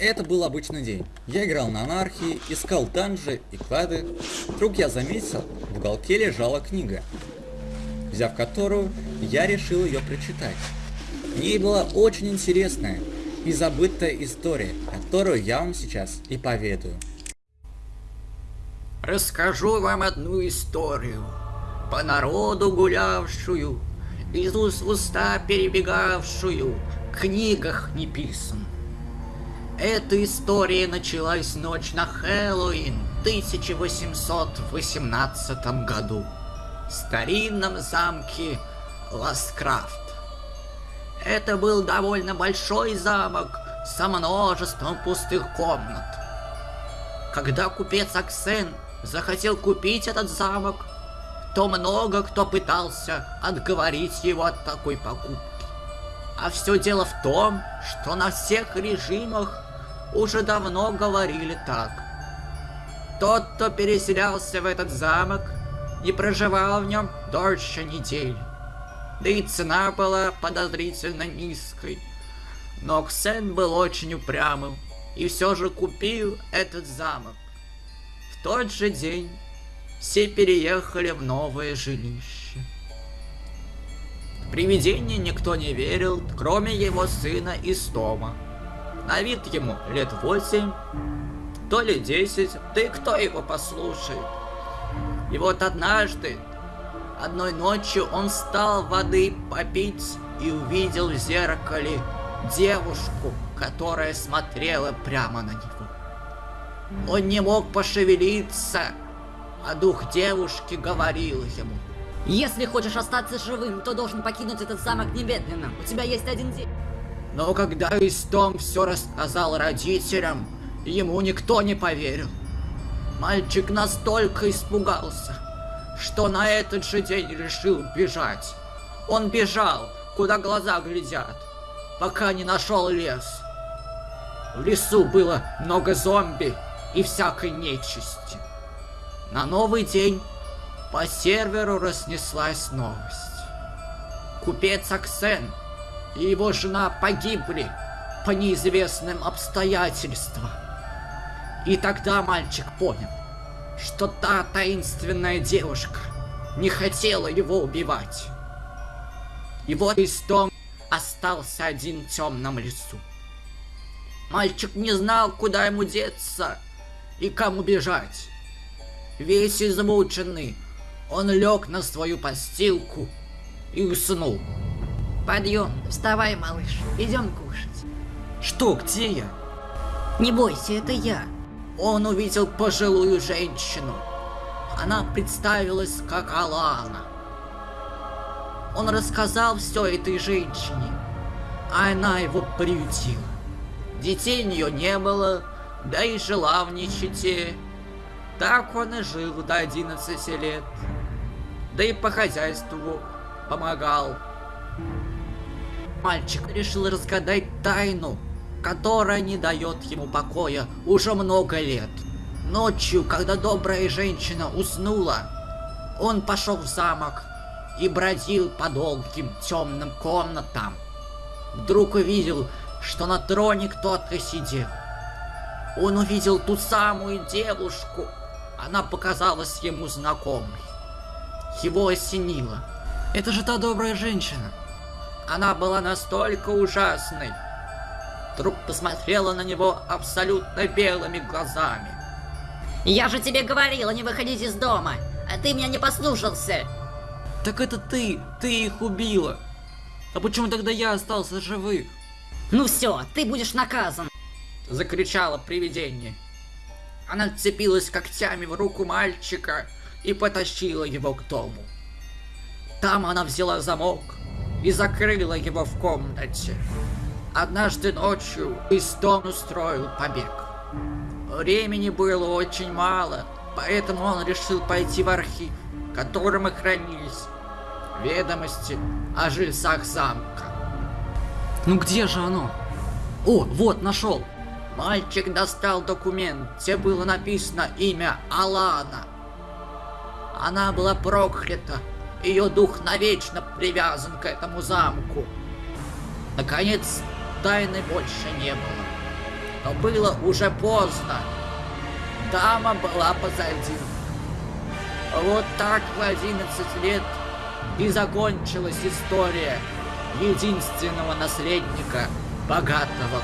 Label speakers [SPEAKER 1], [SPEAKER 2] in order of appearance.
[SPEAKER 1] Это был обычный день. Я играл на анархии, искал данжи и клады. Вдруг я заметил, в уголке лежала книга, взяв которую, я решил ее прочитать. В была очень интересная и забытая история, которую я вам сейчас и поведаю.
[SPEAKER 2] Расскажу вам одну историю, по народу гулявшую, из уст в уста перебегавшую, в книгах не писан. Эта история началась ночь на Хэллоуин в 1818 году в старинном замке Ласкрафт. Это был довольно большой замок со множеством пустых комнат. Когда купец Аксен захотел купить этот замок, то много кто пытался отговорить его от такой покупки. А все дело в том, что на всех режимах уже давно говорили так. Тот, кто переселялся в этот замок, не проживал в нем дольше недели. Да и цена была подозрительно низкой. Но Ксен был очень упрямым и все же купил этот замок. В тот же день все переехали в новое жилище. Привидение никто не верил, кроме его сына Истома. На вид ему лет восемь, то ли десять, да и кто его послушает. И вот однажды, одной ночью он встал воды попить и увидел в зеркале девушку, которая смотрела прямо на него. Он не мог пошевелиться, а дух девушки говорил ему.
[SPEAKER 3] Если хочешь остаться живым, то должен покинуть этот замок немедленно. У тебя есть один день.
[SPEAKER 2] Но когда Истом все рассказал родителям, ему никто не поверил. Мальчик настолько испугался, что на этот же день решил бежать. Он бежал, куда глаза глядят, пока не нашел лес. В лесу было много зомби и всякой нечисти. На новый день по серверу разнеслась новость. Купец Аксен и его жена погибли по неизвестным обстоятельствам. И тогда мальчик понял, что та таинственная девушка не хотела его убивать. И вот Истом остался один в темном лесу. Мальчик не знал, куда ему деться и кому бежать. Весь измученный, он лег на свою постилку и уснул.
[SPEAKER 3] Подъем, вставай, малыш, идем кушать.
[SPEAKER 2] Что, где я?
[SPEAKER 3] Не бойся, это я.
[SPEAKER 2] Он увидел пожилую женщину. Она представилась как Алана. Он рассказал все этой женщине, а она его приютила. Детей у нее не было, да и жила в нищете. Так он и жил до 11 лет. Да и по хозяйству помогал. Мальчик решил разгадать тайну, которая не дает ему покоя уже много лет. Ночью, когда добрая женщина уснула, он пошел в замок и бродил по долгим темным комнатам. Вдруг увидел, что на троне кто-то сидел. Он увидел ту самую девушку. Она показалась ему знакомой. Его осенило. Это же та добрая женщина. Она была настолько ужасной. Вдруг посмотрела на него абсолютно белыми глазами.
[SPEAKER 3] Я же тебе говорила не выходить из дома, а ты меня не послушался.
[SPEAKER 2] Так это ты, ты их убила. А почему тогда я остался живых?
[SPEAKER 3] Ну все, ты будешь наказан.
[SPEAKER 2] Закричало привидение. Она цепилась когтями в руку мальчика и потащила его к дому. Там она взяла замок, и закрыла его в комнате. Однажды ночью Истон устроил побег. Времени было очень мало, поэтому он решил пойти в архив, в котором и хранились ведомости о жильцах замка. Ну где же оно? О, вот, нашел. Мальчик достал документ, где было написано имя Алана. Она была проклята ее дух навечно привязан к этому замку. Наконец, тайны больше не было. но было уже поздно. Дама была позади. Вот так в 11 лет и закончилась история единственного наследника богатого